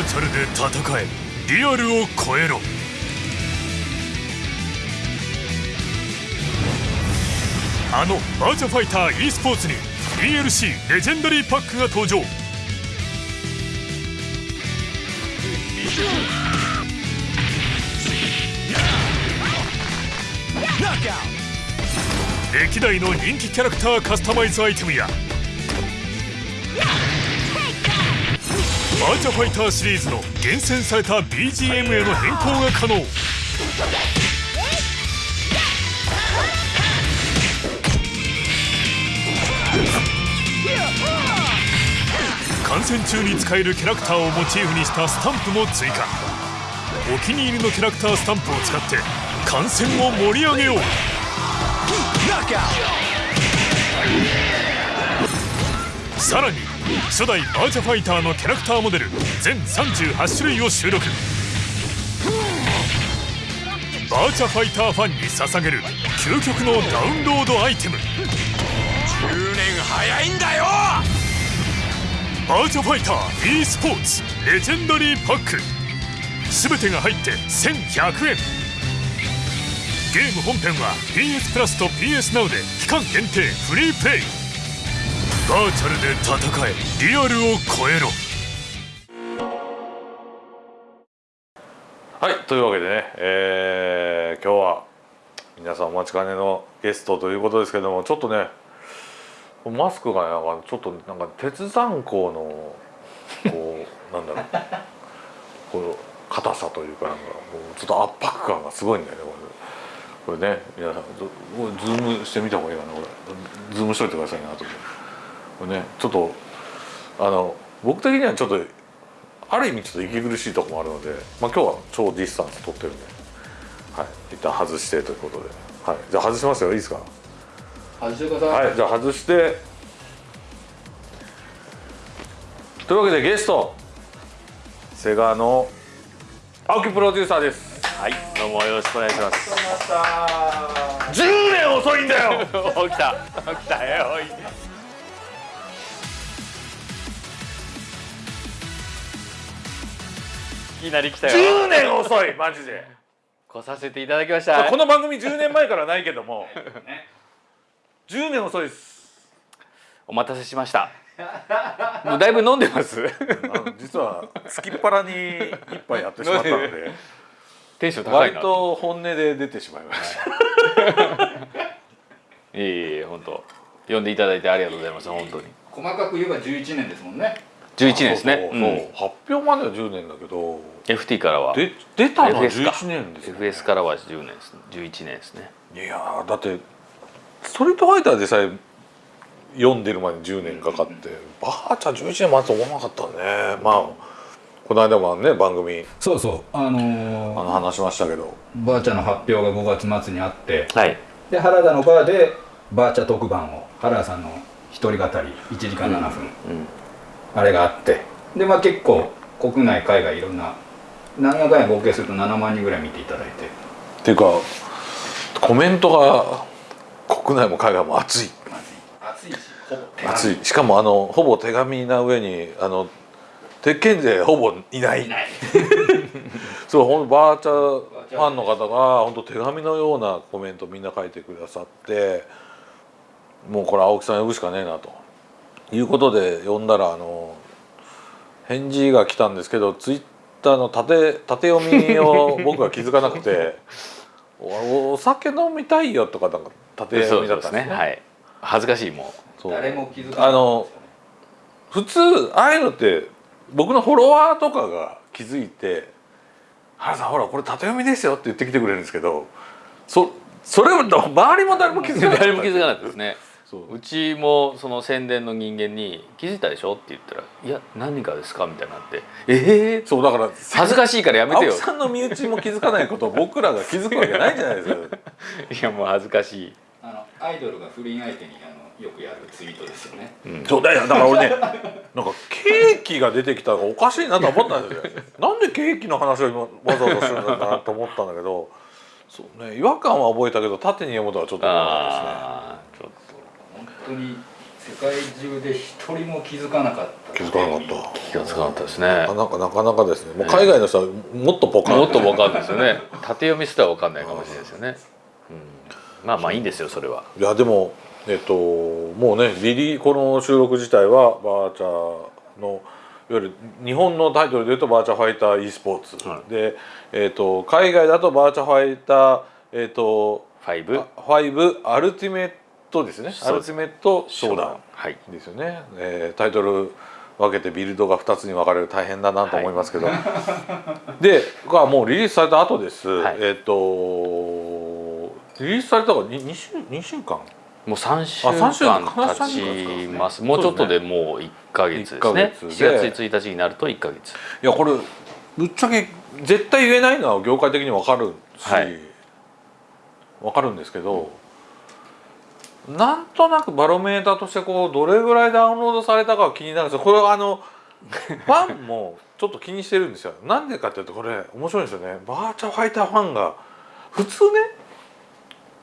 ーチャルで戦えリアルを超えろ。あのバーチャファイター e スポーツに DLC レジェンダリーパックが登場。歴代の人気キャラクターカスタマイズアイテムやーチャファイターシリーズの厳選された BGM への変更が可能。観戦中に使えるキャラクターをモチーフにしたスタンプも追加。お気に入りのキャラクタースタンプを使って観戦を盛り上げよう。さらに初代バーチャファイターのキャラクターモデル全38種類を収録。バーチャファイターファンに捧げる究極のダウンロードアイテム。10年早いんだよ！バーチャファイター e スポーツレジェンダリーパック。全てが入って1100円。ゲーム本編は PS プラスと PS Now で期間限定フリープレイバーチャルで戦え。リアルを超えろ。はいというわけでね、えー今日は皆さんお待ちかねのゲストということですけどもちょっとねマスクがなんかちょっとなんか鉄山鋼のこう なんだろう。こう硬さというかなんかこうちょっと圧迫感がすごいんだよねこれ。これね皆さんズームしてみた方がいいかなこれ。ズームしといてくださいね後で。これねちょっとあの僕的にはちょっとある意味ちょっと息苦しいところもあるので、まあ、今日は超ディスタンス取ってるんで、はい、一旦外してということで、はい、じゃあ外しますよいいですか？外してください、はいじゃあ外して。というわけでゲストセガの青木プロデューサーです。はい、どうもよろしくお願いします。10年遅いんだよ。お来た、来たよ。きなり来たよ。10年遅いマジで来させていただきました。この番組10年前からないけども 10年遅いですお待たせしました。もうだいぶ飲んでます。実はつきっぱらに一杯やってしまったので テンション高い割な。と本音で出てしまいました いえいえ、本当。呼んでいただいてありがとうございます。本当に。細かく言えば11年ですもんね11年ですね。発表までは10年だけどうん。FT からは。で出たのは FS か11年ですよ、ね、FS からは10年です。11年ですね。いやーだってストリートファイターでさえ読んでるまで10年かかって、バーチャ11年待つと思わなかったねまあこの間もね番組そうそうあのあーの話しましたけどバーチャの発表が5月末にあってはい。で原田のバーでバーチャ特番を原田さんの一人語り1時間7分、うん。あれがあって。でまあ結構国内海外いろんな何やかんや合計すると7万人ぐらい見ていただいて。っていうかコメントが国内も海外も熱い。熱いしほぼ手熱い。しかもあのほぼ手紙な上にあの鉄拳勢ほぼいない。ない。そうほんとバーチャファンの方が本当手紙のようなコメントみんな書いてくださってもうこれ青木さん呼ぶしかねえなということで呼んだらあの返事が来たんですけどツイッターの縦縦読みを 僕が気づかなくて「おお酒飲みたいよ」とかなんか縦読みだったんですね。はい。恥ずかしいもそう誰も気づかなかったあの普通ああいうのって僕のフォロワーとかが気づいて「原さんほらこれ縦読みですよ」って言ってきてくれるんですけどそそれを周りも誰も気づう。かなかった誰も気づかなかったですね。そう。うちもその宣伝の人間に「気づいたでしょ?」って言ったら「いや何がですか?」みたいになって「ええそうだから恥ずかしいからやめてよ。さんの身内も気づかないことを僕らが気づくわけないじゃないですか。」いやもう恥ずかしい。あのアイドルが不倫相手にあのよくやるツイートですよね。そうだよ。だから俺ね なんかケーキが出てきたのがおかしいなと思ったんですよなんでケーキの話を今わざわざするんだなと思ったんだけどそうね違和感は覚えたけど縦に読むとはちょっと思わないですね。ああちょっ本当に世界中で一人も気づかなかった。気づかなかった。気がつかなかったですね。なかなかなかなかですね。もう海外の人はもっとポカン。もっと分かんないですよね。縦読みすら分かんないかもしれないですよね、うん、まあまあいいんですよそれは。いやでもえっともうねリリーこの収録自体はバーチャーのいわゆる日本のタイトルでいうとバーチャファイター e スポーツ、で、えっと海外だとバーチャファイターえっと5あ5アルティメットですね。アルティメットショーダウンはい。ですよね、えータイトル分けてビルドが2つに分かれる大変だなと思いますけど、でがもうリリースされた後です、はい。えっ、とリリースされたのが 2, 2, 週2週間？もう3週あ三週間間経ちます。もうちょっとでもう1ヶ月ですね。月で。7月1日になると1ヶ月。いやこれぶっちゃけ絶対言えないのは業界的に分かるし、はい。分かるんですけど、なんとなくバロメーターとしてこうどれぐらいダウンロードされたかは気になるんですよ。これはあの ファンもちょっと気にしてるんですよ。なんでかっていうとこれ面白いんですよね。バーチャファイターファンが普通ね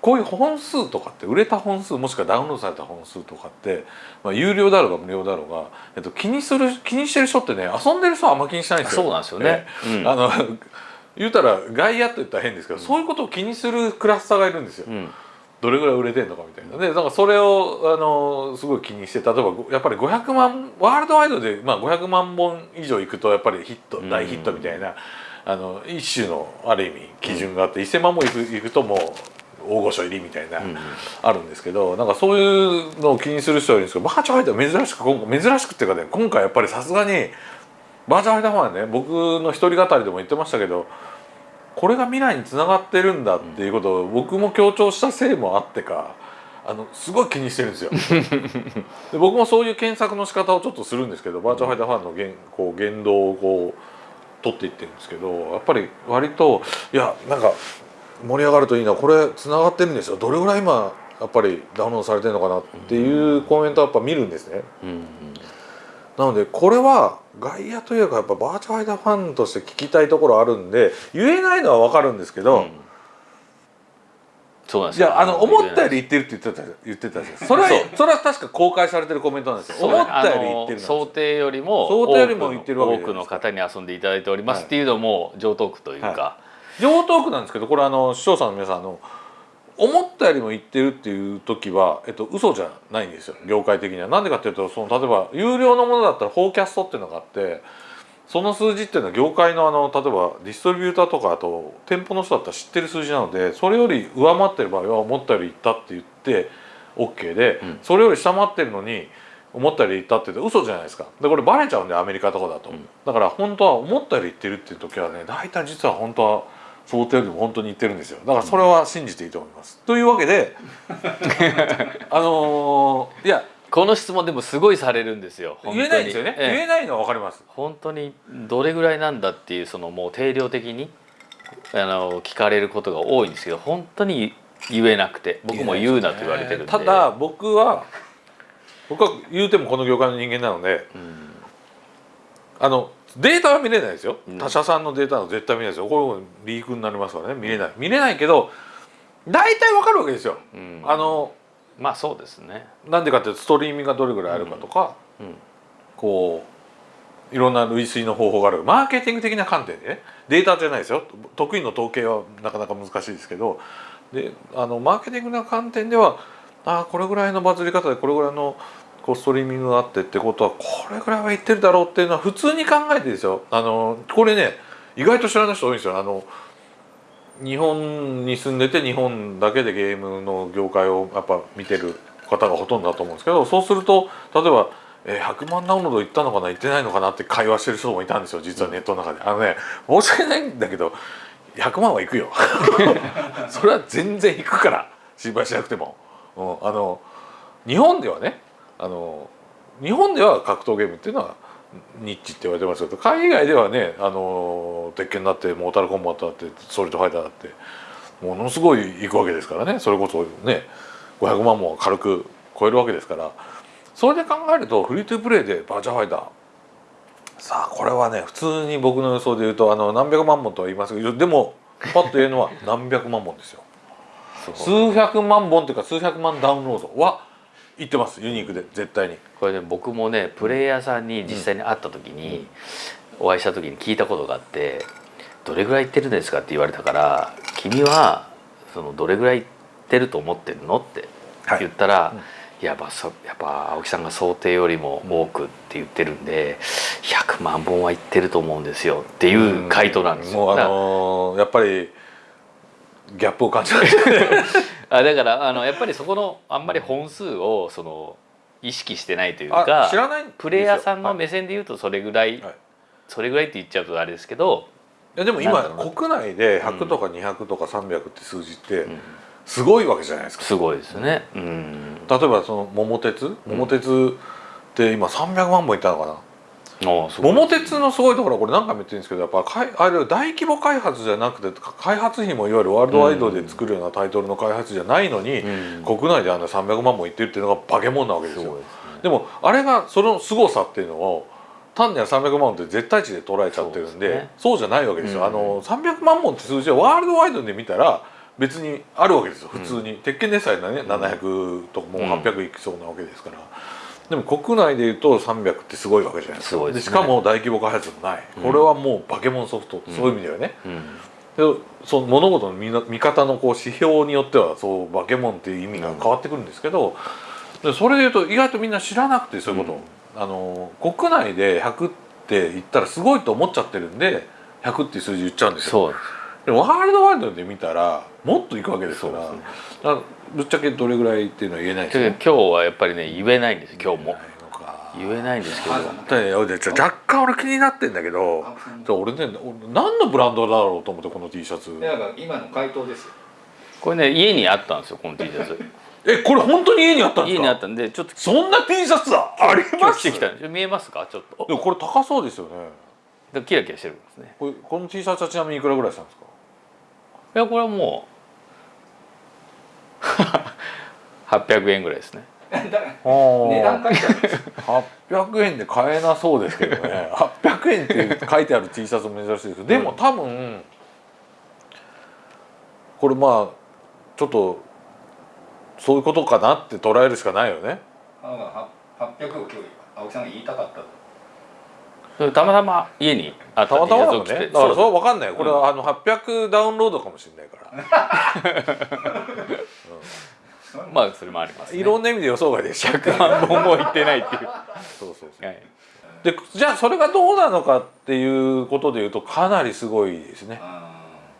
こういう本数とかって売れた本数もしくはダウンロードされた本数とかって、まあ、有料だろうが無料だろうが、えっと、気にする気にしてる人ってね遊んでる人はあんま気にしないんですよ。そうなんですよね。うん。あの言うたら外野って言ったら変ですけど、そういうことを気にするクラスターがいるんですよ。うんどれぐらい売れてんのかみたいな。でだからそれをあのすごい気にして例えばやっぱり500万ワールドワイドで、まあ、500万本以上いくとやっぱりヒット大ヒットみたいな、あの一種のある意味基準があって、1000万本いくいくともう大御所入りみたいな、うんあるんですけどなんかそういうのを気にする人はいるんですけどバーチャファイター珍しく今回珍しくっていうかね今回やっぱりさすがにバーチャファイターファンはね僕の一人語りでも言ってましたけどこれが未来につながってるんだっていうことを僕も強調したせいもあってかあのすごい気にしてるんですよ。で僕もそういう検索の仕方をちょっとするんですけどバーチャファイターファンの言こう言動をこう取っていってるんですけどやっぱり割といやなんか盛り上がるといいなこれつながってるんですよ。どれぐらい今やっぱりダウンロードされてるのかなっていうコメントはやっぱ見るんですね。うんなのでこれは外野というかやっぱバーチャファイターファンとして聞きたいところあるんで言えないのは分かるんですけど、うん。そうなんですよ。いやあの思ったより言ってるって言ってた言ってたじゃん。それはそれは確か公開されてるコメントなんですよ。思ったより言ってる想定よりも想定よりも言ってるわけ多くの方に遊んでいただいておりますっていうのも上等句というか、は上等句なんですけどこれあの視聴者の皆さんあの思ったよりも言ってるっていう時は、えっと嘘じゃないんですよ。業界的には。なんでかっていうとその例えば有料のものだったらフォーキャストっていうのがあってその数字っていうのは業界のあの例えばディストリビューターとかあと店舗の人だったら知ってる数字なのでそれより上回ってる場合は思ったよりいったって言って OK で、うん。それより下回ってるのに思ったよりいったって言って嘘じゃないですか。でこれバレちゃうんでアメリカとかだと、うん。だから本当は思ったより言ってるっていう時はね大体実は本当は想定よりも本当に言ってるんですよ。だからそれは信じていいと思います、というわけで あのーいやこの質問でもすごいされるんですよ。言えないんですよね、ええ。言えないのは分かります。本当にどれぐらいなんだっていうそのもう定量的にあの聞かれることが多いんですけど本当に言えなくて僕も言うなと言われてるんで。ただ僕は僕は言うてもこの業界の人間なのでうんあのデータは見れないですよ、うん。他社さんのデータは絶対見れないですよ。これリークになりますからね。見れない。見れないけど大体わかるわけですよ、うん。あのまあそうですね。なんでかっていうとストリーミングがどれぐらいあるかとか、うん。こういろんな類推の方法がある。マーケティング的な観点でね。データじゃないですよ。得意の統計はなかなか難しいですけど。であのマーケティングな観点ではあこれぐらいのバズり方でこれぐらいのこうストリーミングがあってってことはこれぐらいは言ってるだろうっていうのは普通に考えてですよあのこれね意外と知らない人多いんですよあの日本に住んでて日本だけでゲームの業界をやっぱ見てる方がほとんどだと思うんですけどそうすると例えば、えー100万ダウンロードいったのかないってないのかなって会話してる人もいたんですよ実はネットの中で。あのね申し訳ないんだけど100万はいくよ それは全然いくから心配しなくても。うん、あの日本ではねあの日本では格闘ゲームっていうのはニッチって言われてますけど海外ではねあの鉄拳だってモータルコンバットだってストリートファイターだってものすごいいくわけですからね。それこそね500万も軽く超えるわけですから。それで考えるとフリートゥープレイでバーチャファイター。さあこれはね普通に僕の予想で言うとあの何百万本とは言いますけどでもパッと言えるのは何百万本ですよ。数百万本というか数百万ダウンロード。は行ってますユニークで絶対にこれね僕もねプレイヤーさんに実際に会った時に、お会いした時に聞いたことがあって「どれぐらい行ってるんですか?」って言われたから「君はそのどれぐらい行ってると思ってるの?」って言ったら、いやっぱそやっぱ青木さんが想定よりも多くって言ってるんで100万本は行ってると思うんですよっていう回答なんですよ。もうあだからのーやっぱりギャップを感じます あだからあのやっぱりそこのあんまり本数をその意識してないというあか知らないプレイヤーさんのはい目線で言うとそれぐらい、はい。それぐらいって言っちゃうとあれですけど、いやでも今国内で100とか200とか300って数字ってうん。すごいわけじゃないですか、すごいですね。うん、例えばその桃鉄？桃鉄って今300万本いったのかな、桃鉄のすごいところはこれ何回も言ってるんですけどやっぱかいあれ大規模開発じゃなくてか開発費もいわゆるワールドワイドで作るようなタイトルの開発じゃないのに、うん。国内であんな300万本いってるっていうのが化け物なわけですよ。ですね。でもあれがその凄さっていうのを単には300万本って絶対値で捉えちゃってるんでそうそうじゃないわけですよ、うん。あの300万本って数字はワールドワイドで見たら別にあるわけですよ。普通に、鉄拳でさえね700とかもう800いきそうなわけですから、でも国内でいうと300ってすごいわけじゃないですか。すごいですね。しかも大規模開発もない、うん。これはもう化け物ソフト、そういう意味ではね。うん、でその物事の見な見方のこう指標によってはそう化け物っていう意味が変わってくるんですけど、でそれでいうと意外とみんな知らなくてそういうこと、あの国内で100って言ったらすごいと思っちゃってるんで100っていう数字言っちゃうんですよ。でもワールドワイドで見たらもっといくわけですからぶっちゃけどれぐらいっていうのは言えないですでよ今日はやっぱりね言えないんです今日も。言えないんですけど。若干俺気になってんだけど俺ね俺何のブランドだろうと思ってこの T シャツ？今の回答ですよ。これね家にあったんですよこの T シャツ。えこれ本当に家にあったんですか？家にあったんでちょっと。そんな T シャツだ？ありますてきたんですよ。見えますか？ちょっと。でもこれ高そうですよね。でキラキラしてるんですね。これこの T シャツはちなみにいくらぐらいしたんですか？いやこれはもう800円ぐらいですね。値値段書いてあるんです。よ800円で買えなそうですけどね。800円って書いてある T シャツも珍しいですけどでも多分これまあちょっとそういうことかなって捉えるしかないよね。あは800を今日青木さんが言いたかったたまたま家にあったまたまだもんねだからそれは分かんない。よこれはあの800ダウンロードかもしれないから まあそれもあります、ね、いろんな意味で予想外でした。100万本もいってないっていう、はそうそうそう。い、でじゃあそれがどうなのかっていうことでいうとかなりすごいですね。あ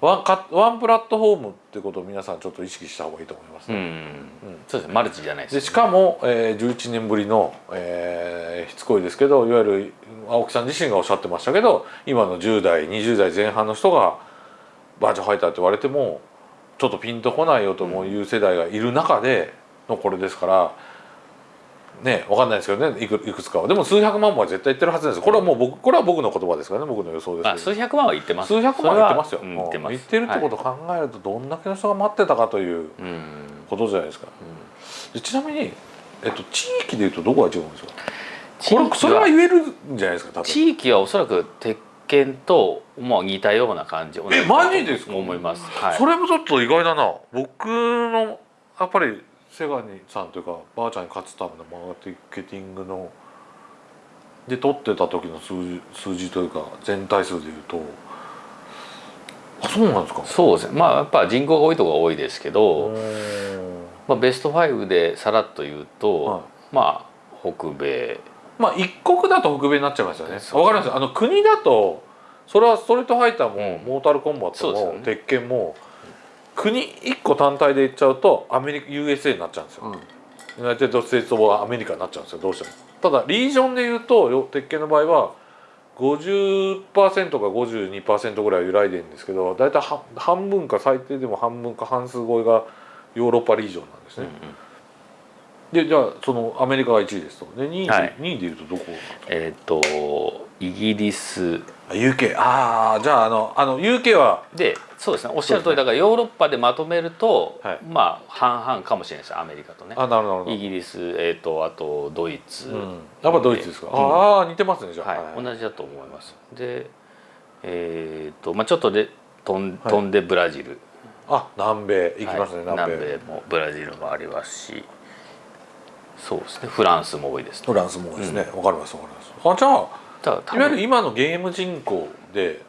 ワンかワンプラットフォームってことを皆さんちょっと意識した方がいいと思いますうね、ん、そうですね。マルチじゃないです、でしかも、えー、11年ぶりの、えーしつこいですけどいわゆる青木さん自身がおっしゃってましたけど今の10代20代前半の人がバーチャファイターって言われてもちょっとピンとこないよともいう世代がいる中でのこれですからねわかんないですけどねいくいくつかは。でも数百万本は絶対言ってるはずです。これはもう僕これは僕の言葉ですからね僕の予想ですけど。まあ数百万は言ってます。数百万は言ってますよ、言ってます。言ってるってことを考えるとどんだけの人が待ってたかということじゃないですか、でちなみに、えっと、地域でいうとどこが違うんですか？これそれは言えるんじゃないですか多分。地域はおそらく鉄拳とまあ似たような感じえマジですか？思います、はい、それもちょっと意外だな。僕のやっぱりセガニさんというかばあちゃんに勝つためのマーケティングので取ってた時の数字数字というか全体数でいうと。あそうなんですか？そうですね。まあやっぱ人口が多いところが多いですけうど、まあ、ベスト5でさらっと言うと、はい。まあ北米。まあ一国だと北米になっちゃいますよね。わかります？あの国だとそれはストリートファイターも、うんモータルコンバットも、鉄拳も国一個単体で言っちゃうとアメリカ USA になっちゃうんですよ。 United States of America になっちゃうんですよどうしても。ただリージョンで言うとよ鉄拳の場合は50%か52%ぐらい揺らいでるんですけど大体は半分か最低でも半分か半数超えがヨーロッパリージョンなんですね。でじゃあそのアメリカが1位ですと。で2位で,、はい2位で言うとどこえっ、とイギリスあ UK ああじゃああのあの UK はでそうですね。おっしゃる通りだからヨーロッパでまとめると、はい。まあ半々かもしれないですアメリカとね。あなるほどイギリス、えー、とあとドイツ、うん、やっぱドイツですか、うん。ああ似てますねじゃあ、はい、同じだと思います。でえっ、とまあちょっとで飛んんでブラジル、あ南米。行きますね、はい。南米。南米もブラジルもありますし。そうですね。フランスも多いですね。フランスも多いですね。わ、かりますわかります。あじゃあいわゆる分今のゲーム人口で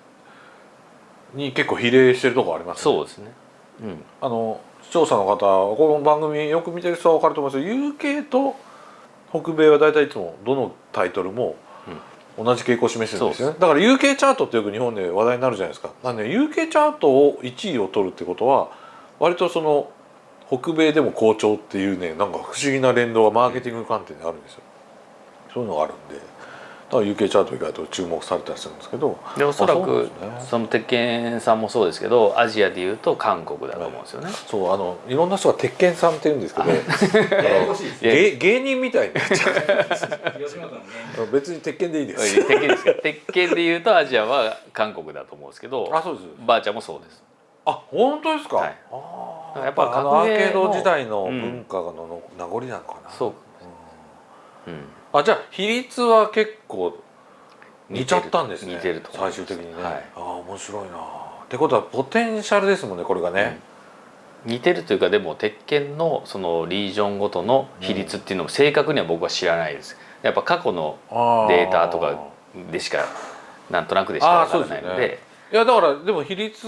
に結構比例してるところありますね。そうですね。うん。あの視聴者の方この番組よく見てる人は分かると思います。けど UK と北米は大体いつもどのタイトルも同じ傾向を示してるんですよね。だから UK チャートってよく日本で話題になるじゃないですか。なんで UK チャートを1位を取るってことは割とその北米でも好調っていうねなんか不思議な連動がマーケティング観点であるんですよ。そういうのがあるんでだから UK チャート意外と注目されたりするんですけど。でおそらくですね。その鉄拳さんもそうですけどアジアでいうと韓国だと思うんですよね、そうあのいろんな人が鉄拳さんって言うんですけど。芸芸人みたいになっち 別に鉄拳でいいです。鉄拳ですか鉄拳でいうとアジアは韓国だと思うんですけどあそうですばあちゃんもそうです。あ本当ですか、はい。あー。やっぱあのアー格ゲーのケード時代の文化のの名残なのかな、そううんあじゃあ比率は結構似ちゃったんですね。似てると最終的にね、はい。ああ面白いな。ってことはポテンシャルですもんねこれがね、似てるというかでも鉄拳のそのリージョンごとの比率っていうのも正確には僕は知らないです。やっぱ過去のあデータとかでしかなんとなくでしかわからないので。あーそうですいやだからでも比率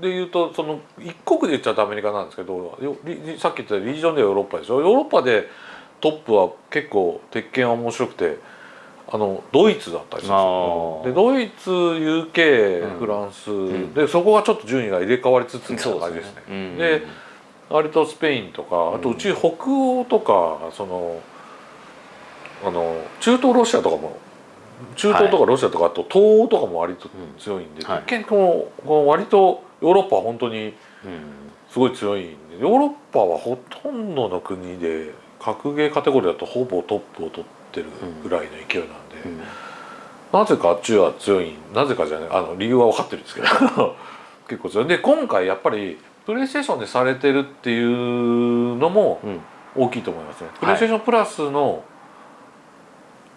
で言うとその一国で言っちゃうとアメリカなんですけどさっき言ったリージョンではヨーロッパでしょヨーロッパでトップは結構鉄拳は面白くてあのドイツだったりするんでドイツ UK、うん。フランス、ん。でそこがちょっと順位が入れ替わりつつみたいな感じですね。うん。で割とスペインとかあとうち北欧とかそのあの中東ロシアとかも中東とかロシアとかあと東欧とかも割と強いんで、はい。結構この割とヨーロッパは本当にうん。すごい強いんでヨーロッパはほとんどの国で格ゲーカテゴリーだとほぼトップを取ってるぐらいの勢いなんで、うん。なぜかあっちは強いなぜかじゃないあの理由は分かってるんですけど 結構強い。で今回やっぱりプレイステーションでされてるっていうのもうん。大きいと思いますね、プレイステーションプラスの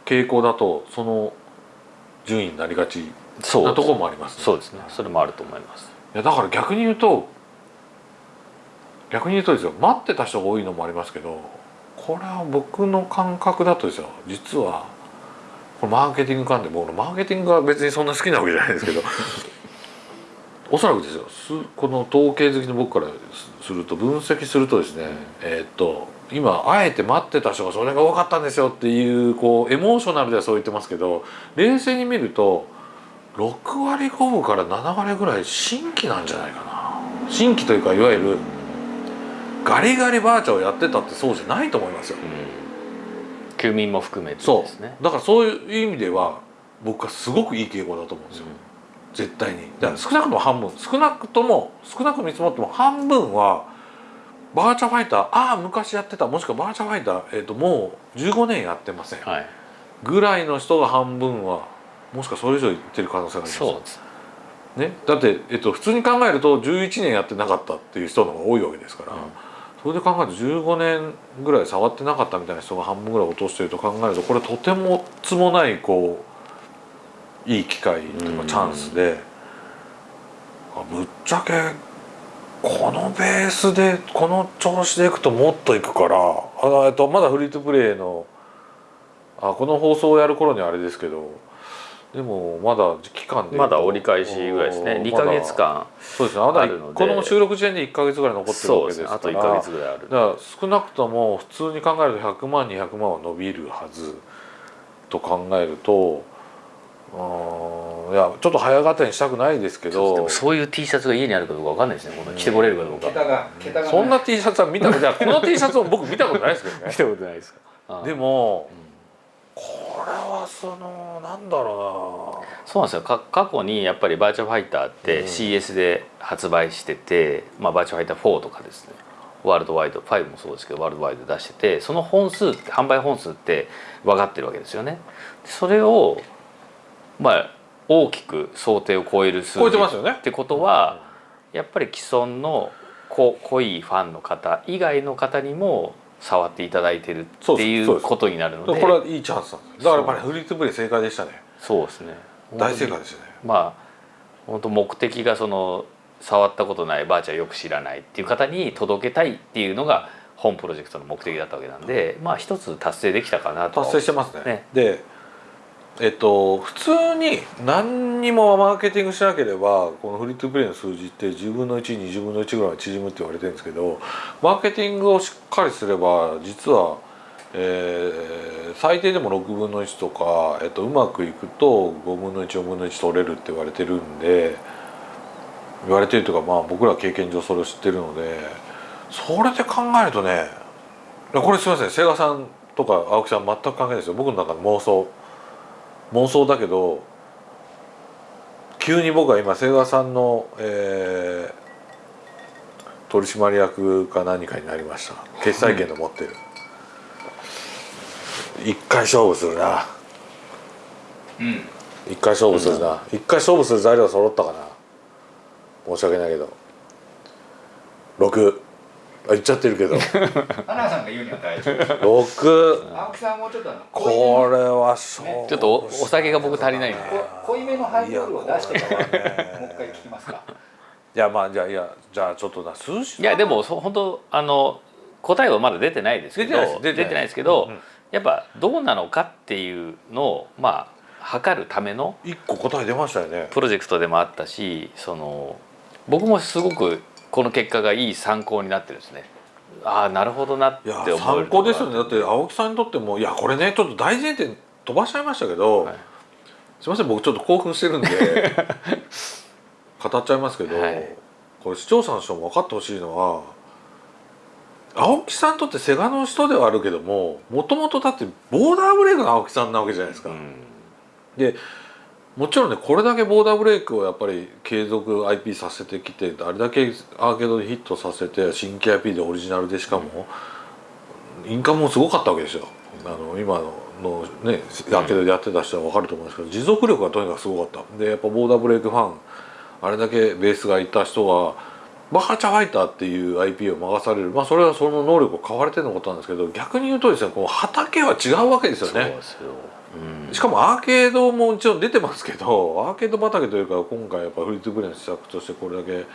傾向だとその順位になりがちなところもありますね。そうですね。それもあると思います。いやだから逆に言うと逆に言うとですよ。待ってた人が多いのもありますけどこれは僕の感覚だとですよ。実はこれマーケティング関連僕のマーケティングは別にそんな好きなわけじゃないですけど。おそらくですよ。すこの統計好きの僕からすすると分析するとですね、えーっと今あえて待ってた人がそれが多かったんですよっていうこうエモーショナルではそう言ってますけど冷静に見ると6割5分から7割ぐらい新規なんじゃないかな。新規というかいわゆるガリガリバーチャをやってたってそうじゃないと思いますよ。うん。休眠も含めてそですね。う。だからそういう意味では僕はすごくいい傾向だと思うんですよ、絶対に。だから少なくとも半分。少なくとも少なく見積もっても半分はバーチャファイターああ昔やってたもしくはバーチャファイター、えー、ともう15年やってません。はい。ぐらいの人が半分はもしくはそれ以上言ってる可能性があります。そうです。ね、だって、えっと、普通に考えると11年やってなかったっていう人の方が多いわけですから、うんそれで考えると15年ぐらい触ってなかったみたいな人が半分ぐらい落としてると考えるとこれとてもつもないこういい機会とかうんチャンスで、あぶっちゃけこのベースでこの調子でいくともっといくからあの、えっと、まだフリートゥプレイのあこの放送をやる頃にはあれですけどでもまだ期間でまだ折り返しぐらいですね。2まだか月間そうですね。まだこの収録時点で1か月ぐらい残ってるわけですから。ですねあと1か月ぐらいあるだから少なくとも普通に考えると100万200万は伸びるはずと考えるとうーんいやちょっと早がにしたくないですけでどもそういう T シャツが家にあるかどうかわかんないですね。この着てこれるかどうか。桁が桁がね。そんな T シャツは見たことないこの T シャツも僕見たことないですけどね。見たことないですか？でもこれはそのなんだろそうなんですよ。か過去にやっぱりバーチャルファイターってうん。CS で発売してて、まあ、バーチャルファイター4とかですね。ワールドワイド5もそうですけどワールドワイド出しててその本数って販売本数って分かってるわけですよね。それをまあ大きく想定を超える数超えてますよね。ってことはやっぱり既存のこ濃いファンの方以外の方にも触っていただいてるっていそうことになるので。うこれはいいチャンスなんです。だからやっぱりフリートゥプレイ正解でしたね。そうですね。大正解でしたね。まあ本当目的がその触ったことないばあちゃんよく知らないっていう方に届けたいっていうのが本プロジェクトの目的だったわけなんでまあ一つ達成できたかなとは達成してますねね。でえっと普通に何にもマーケティングしなければこのフリートゥープレイの数字って10分の120分の1ぐらい縮むって言われてるんですけどマーケティングをしっかりすれば実は、えー最低でも6分の1とか、えっと、うまくいくと5分の14分の1取れるって言われてるんで言われてるというかまあ僕ら経験上それを知ってるのでそれで考えるとねこれすみません瀬川さんとか青木さん全く関係ないですよ。僕の中の妄想。妄想だけど急に僕は今瀬川さんの、えー取締役か何かになりました。決裁権の持ってる、一回勝負するな。うん。一回勝負するな。一回勝負する材料揃ったかな。申し訳ないけど。6あ言っちゃってるけど。花さんが言うには大丈夫。6青木さんもちょっとあのこれは勝負ちょっとおお酒が僕足りないん濃いめのハイボールを出してからいやこれね。もう一回聞きますか。いやまあじゃあいやじゃあちょっとな数字い。やでもそ本当あの答えはまだ出てないですけど出てないです。出てないですけど、うんうん。やっぱどうなのかっていうのをまあ測るための一個答え出ましたよね。プロジェクトでもあったしその僕もすごくこの結果がいい参考になってるんですね。ああなるほどなって思える参考ですよね。だって青木さんにとってもいやこれねちょっと大前提飛ばしちゃいましたけど、はい。すいません僕ちょっと興奮してるんで 語っちゃいますけど、はい。これ視聴者の人も分かってほしいのは青木さんにとってセガの人ではあるけどももともとだってボーダーブレイクの青木さんなわけじゃないですか。うん。でもちろんねこれだけボーダーブレイクをやっぱり継続 IP させてきてあれだけアーケードでヒットさせて新規 IP でオリジナルでしかも、インカムもすごかったわけですよ。あの今ののねアーケードでやってた人は分かると思うんですけど持続力がとにかくすごかった。でやっぱボーダーブレイクファンあれだけベースがいた人がバカチャファイターっていう IP を任される。まあそれはその能力を買われてのことなんですけど逆に言うとですねこの畑は違うわけですよね。そうですよ、しかもアーケードももちろん出てますけど アーケード畑というか今回やっぱフリートゥープレイの施策としてこれだけ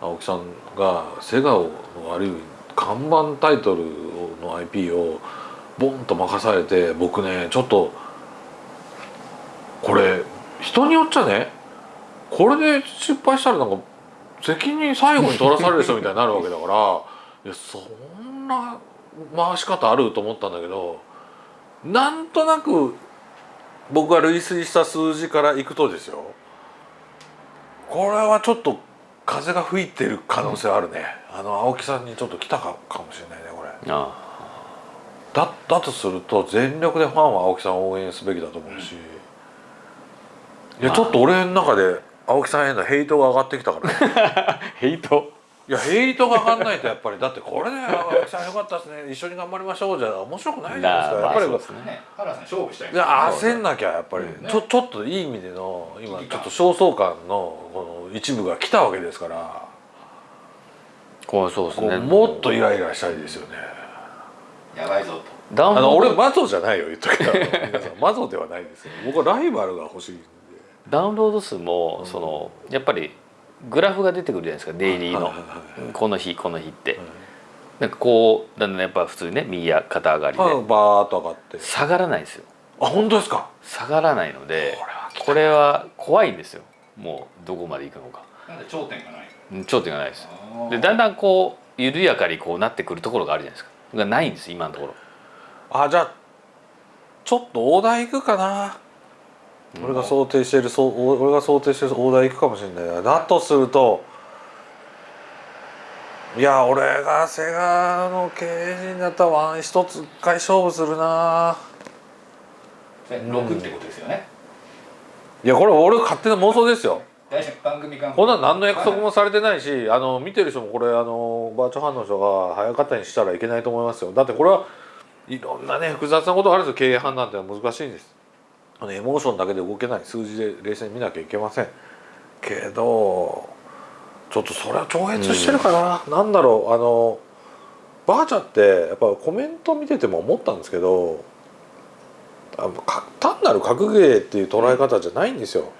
青木さんがセガのある意味看板タイトルの IP をボンと任されて僕ねちょっとこれ人によっちゃねこれで失敗したらなんか責任最後に取らされる人みたいになるわけだから いやそんな回し方あると思ったんだけどなんとなく僕が類推した数字からいくとですよ。これはちょっと風が吹いてる可能性あるね、あの青木さんにちょっと来たかかもしれないねこれ。あだだとすると全力でファンは青木さんを応援すべきだと思うし、いやちょっと俺の中で青木さんへのヘイトが上がってきたからね。あ ヘイト？いやヘイトが上がんないとやっぱり。だってこれね青木さんよかったですね。一緒に頑張りましょう。じゃ面白くないじゃないですか。まあやっぱりそうですね。ね原さん勝負したいいや焦んなきゃやっぱり、うんちょちょっといい意味での今ちょっと焦燥感のこの一部が来たわけですから、こうそうですね。もっとイライラしたいですよね。やばいぞと。ダウンあの俺マゾじゃないよ言っとくけど 皆さんマゾではないですよ。僕はライバルが欲しいんで。ダウンロード数もそのやっぱりグラフが出てくるじゃないですかデイリーの。この日この日って。なんかこうだんだんやっぱ普通にね右や肩上がりはい、でバーッと上がって。下がらないんですよ。あ本当ですか？下がらないのでこれは来たこれは怖いんですよ。もうどこまで行くのか。なんで頂点がない。うん頂点がないです。でだんだんこう緩やかにこうなってくるところがあるじゃないですか。がないんです今のところ。あじゃあちょっと大台行くかな、俺が想定してるそう俺が想定してる大台行くかもしれない。なだとするといや俺がセガの経営陣だったらワン一つ一回勝負するな。6ってことですよね？いやこれ俺勝手な妄想ですよ。番組間こんなん何の約束もされてないしあの見てる人もこれあのバーチャルファンの人が早かったにしたらいけないと思いますよ。だってこれはいろんなね複雑なことがあるんですよ。経営判断ってのは難しいんですあのエモーションだけで動けない。数字で冷静に見なきゃいけません。けどちょっとそれは超越してるかな、なんだろう。あのバーチャってやっぱコメント見てても思ったんですけど単なる格ゲーっていう捉え方じゃないんですよ、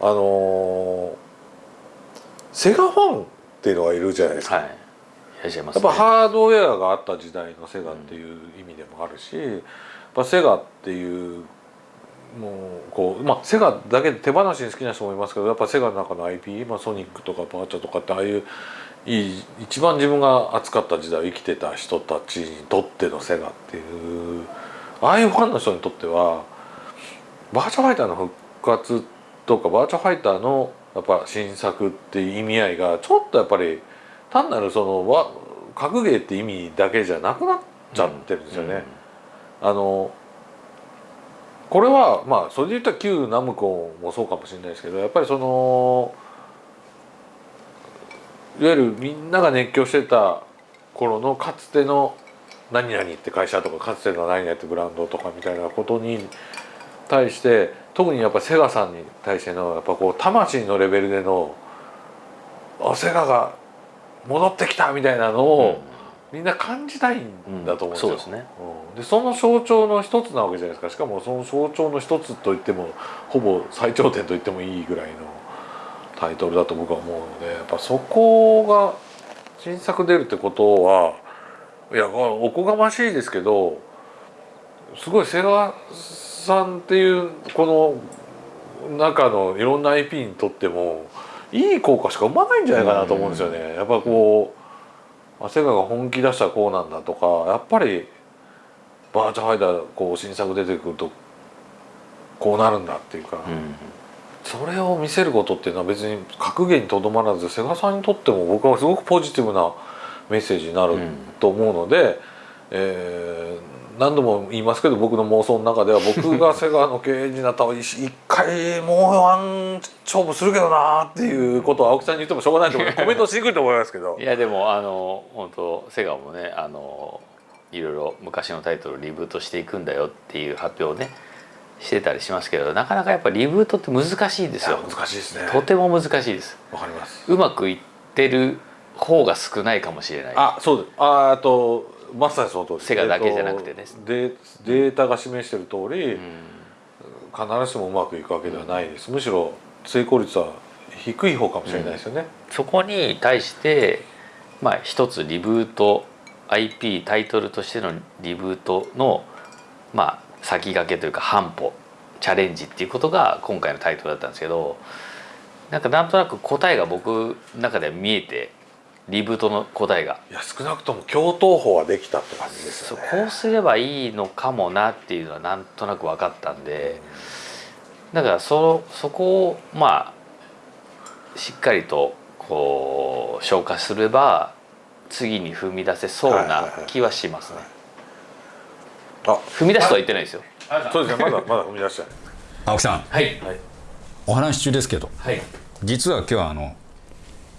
あのーセガファンっていうのがいるじゃないですか、はい。いらっしゃいます、やっぱハードウェアがあった時代のセガっていう意味でもあるし、やっぱセガっていうもうこうまあセガだけで手放しに好きな人もいますけどやっぱセガの中の IP、まあ、ソニックとかバーチャとかってああいういい一番自分が熱かった時代を生きてた人たちにとってのセガっていうああいうファンの人にとってはバーチャファイターの復活とかバーチャファイターのやっぱ新作っていう意味合いがちょっとやっぱり単なるそのわ格ゲーって意味だけじゃなくなっちゃってるんですよね。あのこれはまあそれで言ったら旧ナムコもそうかもしれないですけどやっぱりそのいわゆるみんなが熱狂してた頃のかつての何々って会社とかかつての何々ってブランドとかみたいなことに対して特にやっぱセガさんに対してのやっぱこう魂のレベルでのあセガが戻ってきたみたいなのを、みんな感じたいんだと思うんですよ。うんそうですねうんでその象徴の一つなわけじゃないですかしかもその象徴の一つといってもほぼ最頂点と言ってもいいぐらいのタイトルだと僕は思うのでやっぱそこが新作出るってことはいやおこがましいですけどすごいセガさんっていうこの中のいろんな IP にとってもいい効果しか生まないんじゃないかなと思うんですよね。やっぱこうあセガが本気出したらこうなんだとかやっぱりバーチャファイターこう新作出てくるとこうなるんだっていうか、うんそれを見せることっていうのは別に格言にとどまらずセガさんにとっても僕はすごくポジティブなメッセージになると思うので、えー何度も言いますけど僕の妄想の中では僕がセガの経営になったら一一回もうワン勝負するけどなっていうことを青木さんに言ってもしょうがないと思うコメントしにくいと思いますけどい。やでもあの本当セガもねあのいろいろ昔のタイトルをリブートしていくんだよっていう発表をねしてたりしますけどなかなかやっぱリブートって難しいんですよ難しいですね。とても難しいですわかります。うまくいってる方が少ないかもしれないあそうですああとまさにその通り。ですセガだけじゃなくてねえっとデデータが示している通り、うん。必ずしもうまくいくわけではないです、むしろ成功率は低い方かもしれないですよね、そこに対してまあ一つリブート IP タイトルとしてのリブートのまあ先駆けというか半歩チャレンジっていうことが今回のタイトルだったんですけどなんかなんとなく答えが僕の中では見えてリブートの答えが。いや少なくとも共闘法はできたって感じですそうよねこうすればいいのかもなっていうのはなんとなく分かったんでだからそそこをまあしっかりとこう消化すれば次に踏み出せそうな気はしますね。あ踏み出すとは言ってないですよ。そうですね。まだまだ踏み出してない。青木さん。はい。お話中ですけど。はい。実は今日はあの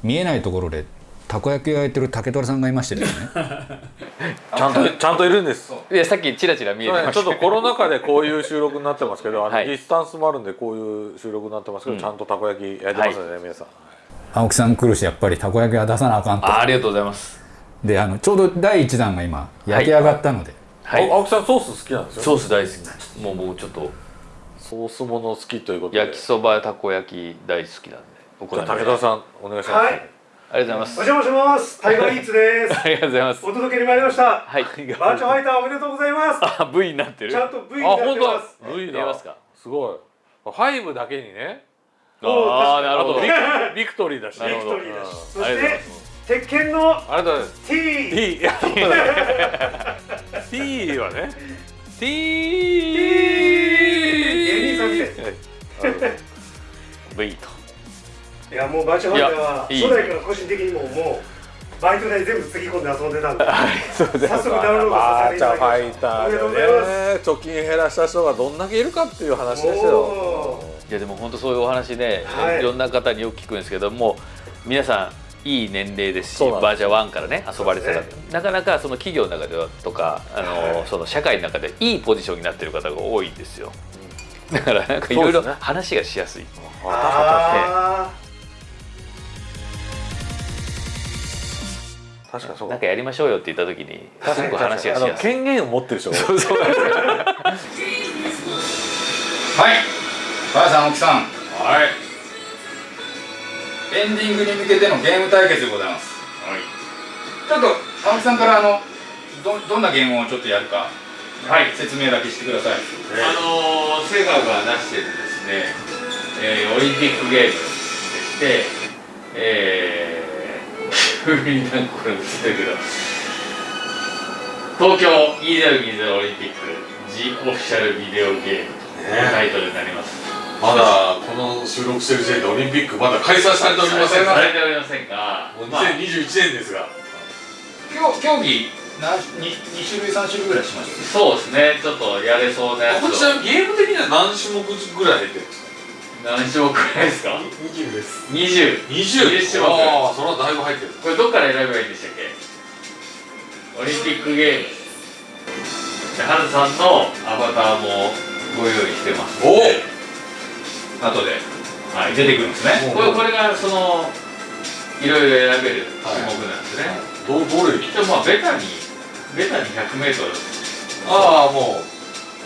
見えないところでたこ焼きを焼いてる竹虎さんがいましてですね。ちゃんとちゃんといるんです。いやさっきちらちら見えてました。ちょっとコロナ禍でこういう収録になってますけどあの、はい。ディスタンスもあるんでこういう収録になってますけど、ちゃんとたこ焼き焼いてますよね、皆さん。青木さん来るしやっぱりたこ焼きは出さなあかんと。あありがとうござい。ます。であのちょうど第一弾が今焼き上がったので、はい。あ青木さんソース好きなんですよソース大好き。もう僕ちょっと。ソースもの好きということで。焼きそばたこ焼き大好きなんで。お好じゃあみで武田さんお願いします、はいありがとうございます。お邪魔します。タイガーイーツです。ありがとうございます。お届けに参りました。はい。バーチャファイターおめでとうございます。あ V になってる。ちゃんと V にあなって本ます。当 V 見えだますか？すごいファイブだけにねああなるほど。ビクトリーだしなるほどビクトリーだし。そして鉄拳のありがとうございます T。T T はね T 芸人さんみたい V と。いやもうバーチャファイターは初代から個人的にももうバイト代全部つぎ込んで遊んでたんで。早速ダウンロードさせていただきました。ファイターありがとうございでね貯金減らした人がどんだけいるかっていう話ですよ。おいやでも本当そういうお話ね、はい。い、ろんな方によく聞くんですけども皆さんいい年齢ですしバージャ1からね遊ばれてた方、そうでなかなかその企業の中ではとかあの、はい。その社会の中でいいポジションになってる方が多いんですよ、だからなんかいろいろ話がしやすい、あ確かにそうかなんかやりましょうよって言った時にすごく話があのしやすい。権限を持ってる人がそうそう。はい。ばあさん青木さん。はい。エンディングに向けてのゲーム対決でございます。はい。ちょっと青木さんからあのどどんなゲームをちょっとやるか。はい。説明だけしてください。あのーセガが出してるですね、えーオリンピックゲームでして、えー、急になんかこれ映ってるけど東京2020オリンピック G オフィシャルビデオゲームというタイトルになります、まだこの収録してる時点でオリンピックまだ開催されておりませんされておりませんが、もうまあ2021年ですが、競競技何 2, 2種類3種類ぐらいしましたそうですね。ちょっとやれそうなやつを。こちらゲーム的には何種目ぐらい入ってるんですか？何種目くらいですか？20です。20 20 20種目ああそれはだいぶ入ってる。これどっから選べばいいんでしたっけ？オリンピックゲーム。でハルさんのアバターもご用意してます。おお！後で、はい、出てくるんですね。これこれがそのいろいろ選べる種目なんですね、どどれでもまあベタにベタに 100m ああもう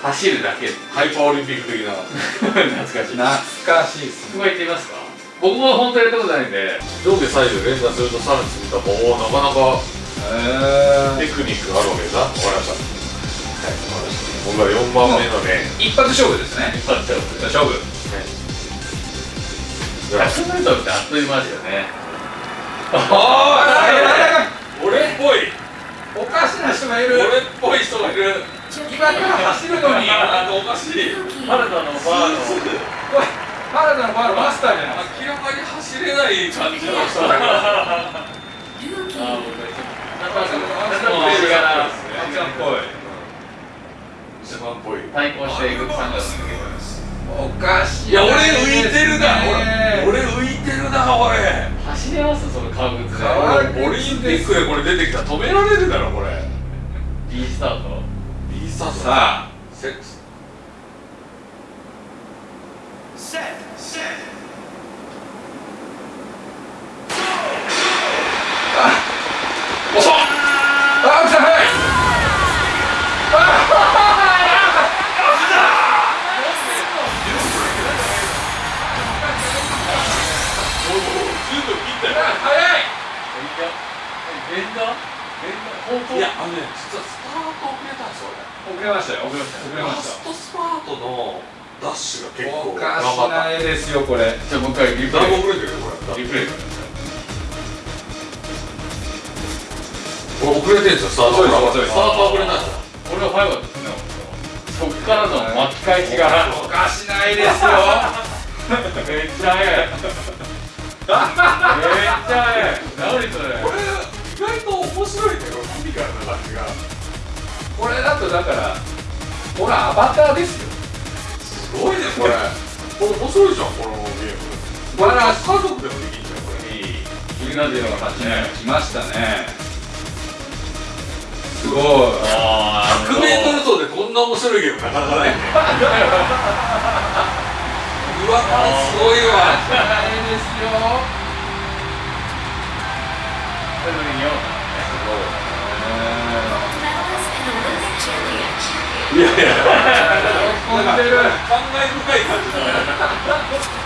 走るだけ。ハイパーオリンピック的な。懐かしい。懐かしいっすここ行ってみますか？僕も本当やったことないんで。上下左右連打するとさらに続いたおおなかなかへテクニックがあるわけですなわかりました。はいわかりました。僕は4番目のね一発勝負ですね。一発勝負。勝負。じゃあ 100m ってあっという間ですよね。俺っぽい。おかしな人がいる。俺っぽい人がいる今から走るのになんかおかしい原田のバーの原田のバーのマスターじゃない明らかに走れない感じの人だからあー僕はちゃんっぽい一番っぽい対抗していく参加するけどおかしいいや俺浮いてるな。ね俺俺浮いてるな。俺走れますその革靴オリンピックでこれ出てきたら止められるだろこれ。B スタートさあセ遅っあ青木さん早い。十分切った早い。い。やあのね実は遅れましたよ遅れました遅れましストスパートのダッシュがた結構おかしな絵ですよこれ。じゃあもう一回リプレイ。遅れてるよこれリプレイ。これ遅れてるんですよスタートスタート遅れたんですよこれは早かったですね。そっからの巻き返しがおかしな絵ですよ。めっちゃ早い。めっちゃ早い。何それ。これ意外と面白いねこのコミカルな感じがこれだとだからこれアバターですよ。すごいねこれ。これ面白いじゃんこのゲーム。これ家族でもできんじゃんこれいいギルナディオの勝ちね。来ましたねすごい。あ 100m 走でこんな面白いゲームなかなかないね。うわすごいわ。絵ですよいやいや。感慨深い感じだね